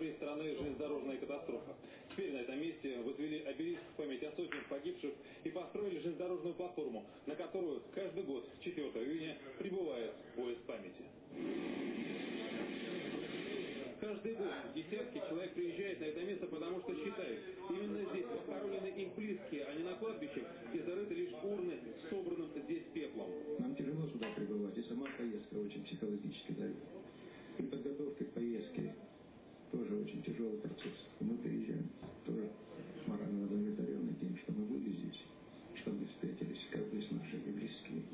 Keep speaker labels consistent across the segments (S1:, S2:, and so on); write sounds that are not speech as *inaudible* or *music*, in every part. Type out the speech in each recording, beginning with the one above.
S1: истории страны железнодорожная катастрофа. Теперь на этом месте возвели обелиск в память о сотнях погибших и построили железнодорожную платформу, на которую каждый год 4 июня прибывает поезд памяти. Каждый год десятки человек приезжают на это место, потому что считают, именно здесь похоронены их близкие, а не на кладбище, где зарыты лишь урны с собранным здесь пеплом.
S2: Нам тяжело сюда прибывать, и сама поездка очень психологически давит. При подготовке к поездке тоже очень тяжелый процесс. Мы приезжаем тоже морально удовлетворены тем, что мы были здесь, что мы встретились, как бы с нашими близкими.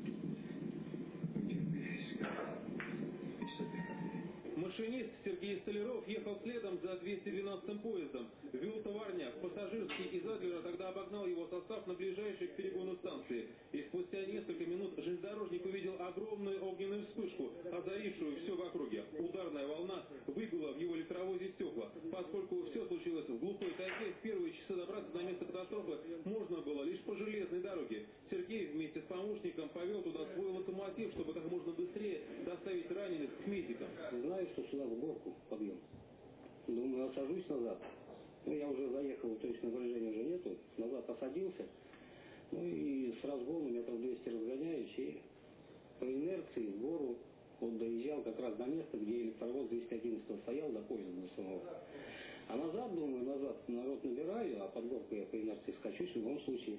S1: Машинист Сергей Столяров ехал следом за 212-м поездом. Вел товарняк, пассажирский из Адлера тогда обогнал его состав на ближайшей к перегону станции. И спустя несколько минут железнодорожник увидел огромную огненную вспышку, озарившую все в округе. Ударная волна выбила в его электровозе стекла. Поскольку все случилось в глухой тайге, в первые часы добраться на место катастрофы можно было лишь по железной дороге. Сергей вместе с помощником повел туда свой локомотив, чтобы как можно быстрее доставить раненых к медикам.
S3: Знаю, что сюда в горку подъем. Думаю, осажусь назад. Ну, я уже заехал, то есть напряжения уже нету. Назад посадился. Ну и с разгону метров 200 разгоняюсь и по инерции в гору вот доезжал как раз до места, где электровоз 211 стоял, до поезда до самого. А назад, думаю, назад народ набираю, а под горку я по инерции скачусь в любом случае.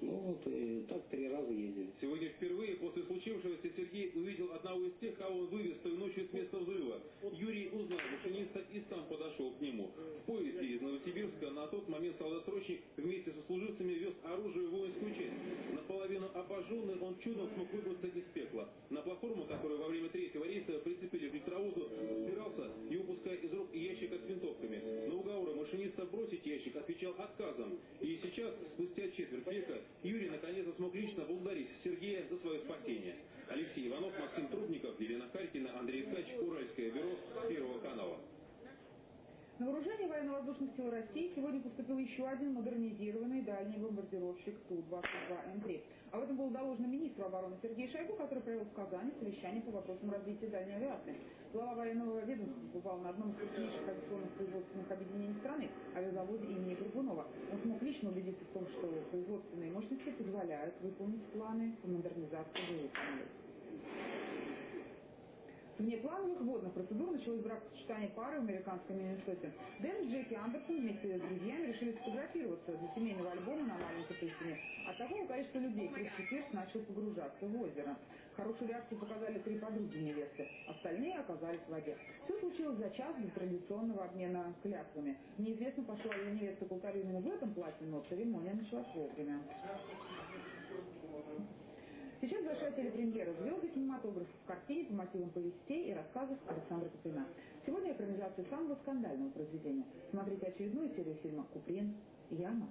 S3: Ну вот, и так три раза ездили.
S1: Сегодня впервые после случившегося Сергей увидел одного из тех, кого он вывез той ночью с места взрыва. Юрий узнал машиниста и сам подошел к нему. В поезде из Новосибирска на тот момент солдат-срочник вместе со служивцами вез оружие в воинскую часть. Наполовину обожженный он чудом смог выбраться из пекла. На платформу, которую во время третьего рейса прицепили к электровозу, спирался, не упуская из рук ящика с винтовками. На уговоры машиниста бросить ящик отвечал отказом. И сейчас, спустя четверть века, Юрий наконец-то смог лично благодарить Спасение. Алексей Иванов, Максим Трубников, Елена Харькина, Андрей Ткач, Уральское бюро Первого канала.
S4: На вооружение военно-воздушных сил России сегодня поступил еще один модернизированный дальний бомбардировщик Ту-22М3. Об этом было доложено министру обороны Сергею Шойгу, который провел в Казани совещание по вопросам развития дальней авиации. Глава военного ведомства побывал на одном из крупнейших авиационных производственных объединений страны, авиазаводе имени Горбунова. Он смог лично убедиться в том, что производственные мощности позволяют выполнить планы по модернизации боевых. Вне плановых водных процедур началось бракосочетание пары в американском Миннесоте. Дэн и Джеки Андерсон вместе с друзьями решили сфотографироваться для семейного альбома на маленькой пустыне. От такого количества людей Кристи Пирс начал погружаться в озеро. Хорошую реакцию показали три подруги невесты. Остальные оказались в воде. Все случилось за час до традиционного обмена клятвами. Неизвестно, пошла ли невеста к алтарю именно в этом платье, но церемония началась вовремя. Сейчас большая телепремьера звезды кинематографа в картине по мотивам повестей и рассказов Александра Куприна. Сегодня экранизация самого скандального произведения. Смотрите очередную серию фильма «Куприн. Яма».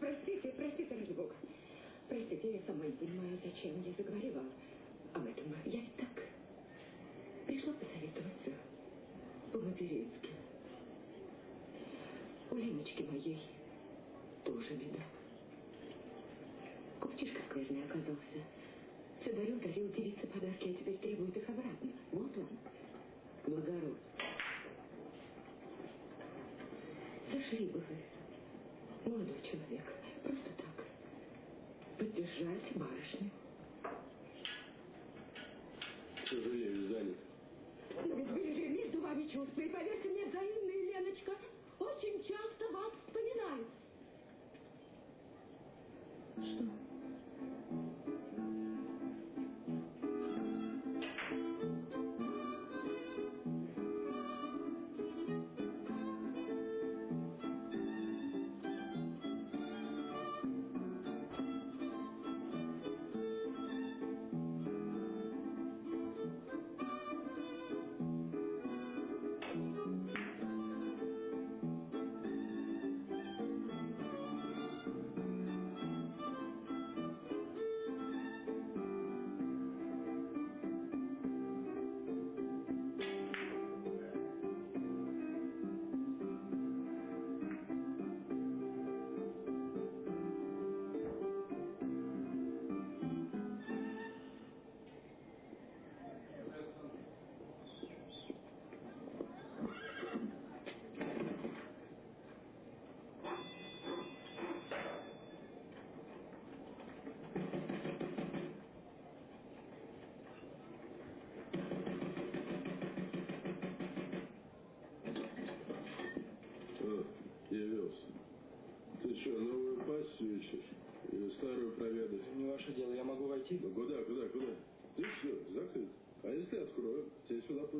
S5: Простите, простите, ради Бога. Простите,
S2: я сама не
S5: понимаю, зачем я заговорила об этом. Я и
S2: так
S6: пришла посоветоваться по-матерински. У Леночки моей
S2: тоже беда. Купчишка скверный оказался. Все дарил, дарил, девица подала.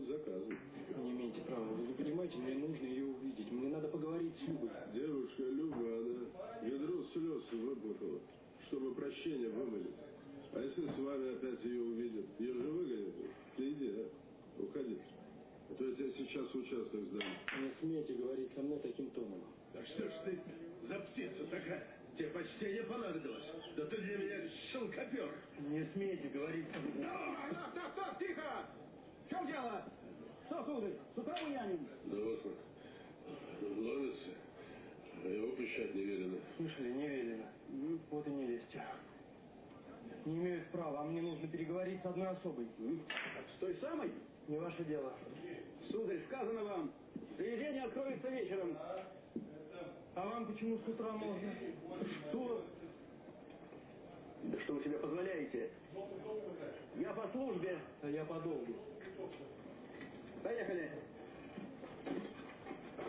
S2: Заказан.
S6: Не имеете права. Вы не понимаете, мне нужно ее увидеть. Мне надо поговорить с Любой.
S2: Девушка Люба, она ведро слез выплакала, чтобы прощение вымолить. А если с вами опять ее увидят? Ее же выгонят. Ты иди, а? Уходи. А то я тебя сейчас в участок сдам.
S6: Не смейте говорить со мной таким тоном.
S7: Да что ж ты за птица такая? Тебе почтение понадобилось. Да ты для меня шелкопер.
S6: Не смейте говорить со мной.
S7: Так, так, так, тихо! Чем дело? Что, сударь, с утра буяним?
S2: Да вот он. Ловится. А его пущать не велено.
S6: Слышали, не велено. Ну, Вот и не лезьте. Не имеют права, а мне нужно переговорить с одной особой.
S7: С той самой?
S6: Не ваше дело.
S7: Сударь, сказано вам, заведение откроется вечером.
S6: А вам почему с утра можно?
S7: Что? Да что вы себе позволяете? Я по службе.
S6: А я по долгу.
S7: Поехали.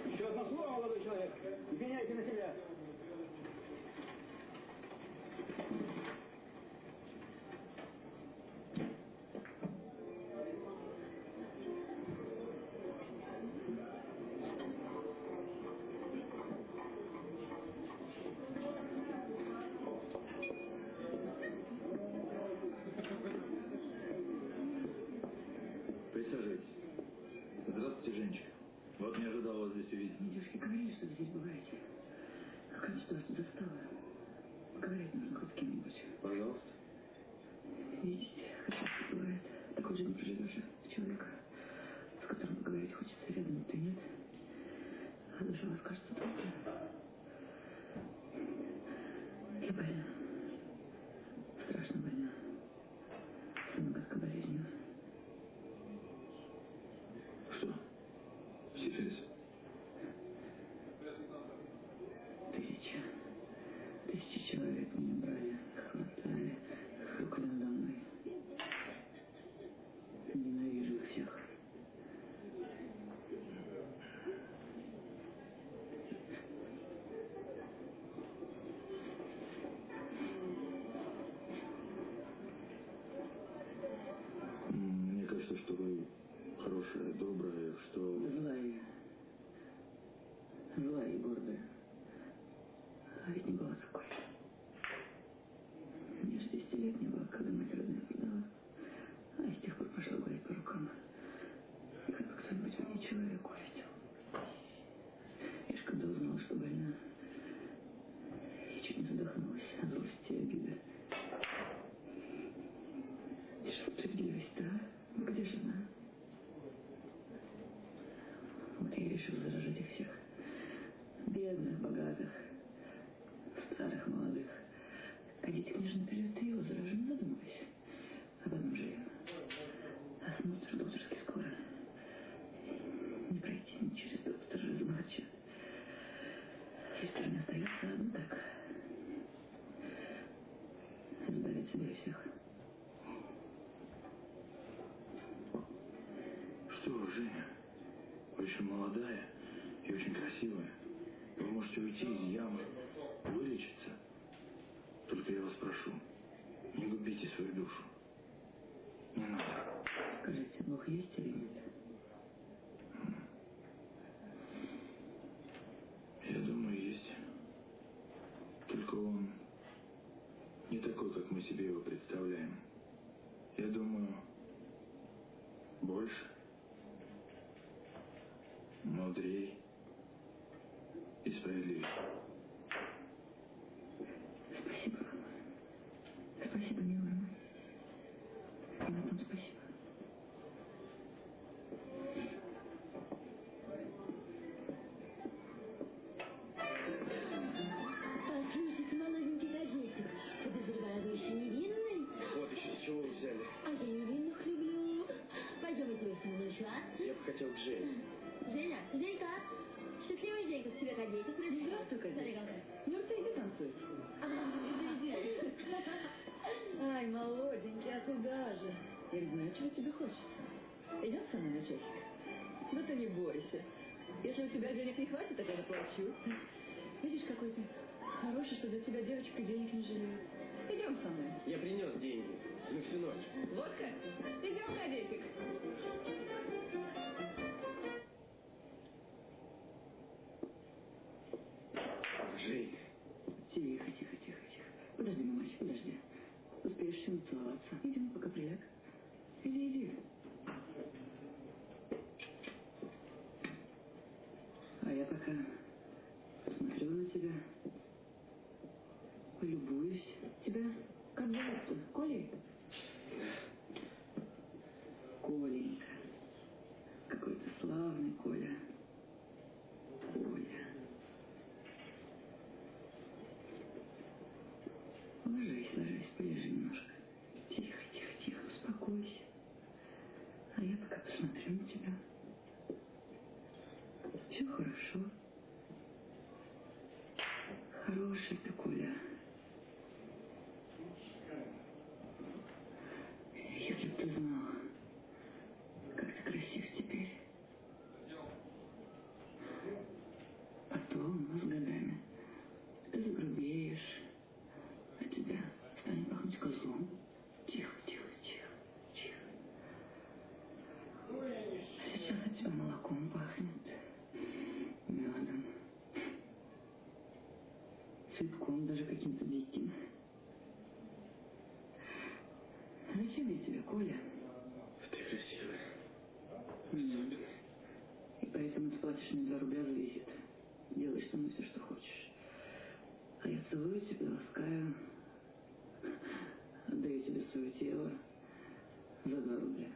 S7: Еще одно слово, молодой человек. Пеняйте на себя.
S5: 就是就那
S8: 个。I think both. Еще молодая и очень красивая. Вы можете уйти из ямы, вылечиться. Только я вас прошу, не губите свою душу. Не надо.
S5: Скажите, Бог есть или нет? Денег не хватит, я заплачу. Видишь, какой ты хороший, что для тебя девочка денег не жалеет. Идем со мной.
S6: Я принес деньги. На всю ночь.
S5: Вот как? Идем, Кадетик.
S6: Женька.
S5: Тихо, тихо, тихо, тихо. Подожди, мамочка, подожди. Успеешь еще нацеловаться. Идем, пока приляг. Иди, иди. А я пока посмотрю на тебя. Полюбуюсь. Тебя как зовут-то? Колей? Коленька. Какой ты славный, Коля. Коля. Ложись, ложись, полежи немножко. Тихо, тихо, тихо, успокойся. А я пока посмотрю на тебя. Все хорошо. Хороший ты, Коля. Если бы ты знал, как ты красив теперь. Потом, с годами, ты загрубеешь, а тебя станет пахнуть козлом. Тихо, тихо, тихо, тихо. А сейчас от тебя молоком пахнет, медом, цветком даже каким-то диким. Зачем я тебе, Коля?
S6: Ты красивая.
S5: М. И 2 рубля за визит. Делаешь со мной все, что хочешь. А я целую тебя, ласкаю. Отдаю тебе свое тело за 2 рубля.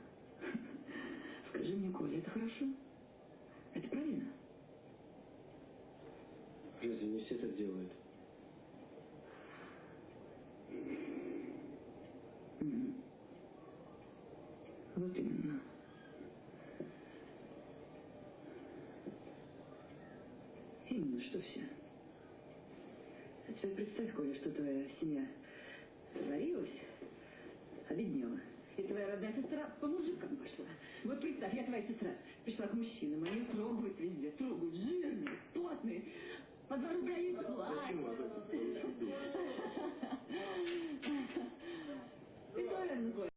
S5: Скажи мне, Коля, это хорошо? Это правильно?
S6: Разве не все так делают?
S5: Ну что все. А теперь представь, Коля, что твоя семья сварилась, обеднела. И твоя родная сестра по мужикам пошла. Вот представь, я твоя сестра пришла к мужчинам, они трогают везде, трогают, жирные, плотные, по два рубля и платят. *laughs*
S6: Ты тоже, Коля?